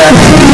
that.